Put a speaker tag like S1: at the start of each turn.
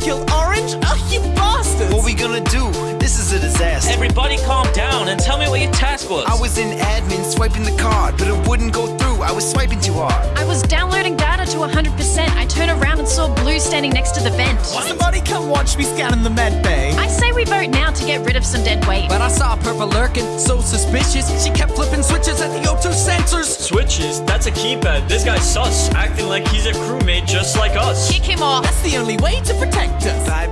S1: killed Orange? Oh, you bastards!
S2: What we gonna do? This is a disaster.
S3: Everybody calm down and tell me what your task was.
S2: I was in admin swiping the card, but it wouldn't go through. I was swiping too hard.
S4: I was downloading data to 100%. I turned around and saw Blue standing next to the vent.
S1: Somebody come watch me scanning the med bay.
S4: I say we vote now to get rid of some dead weight.
S5: But I saw Purple lurking, so suspicious. She kept flipping switches at the O2 sensors.
S3: Switches? That's a keypad. This guy's sus, acting like he's a crewmate just like us.
S4: Kick him off.
S1: That's the only way to protect us.
S2: Bye